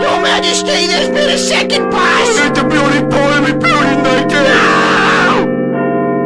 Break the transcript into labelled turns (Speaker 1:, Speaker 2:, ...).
Speaker 1: Your Majesty, there's been a second
Speaker 2: part.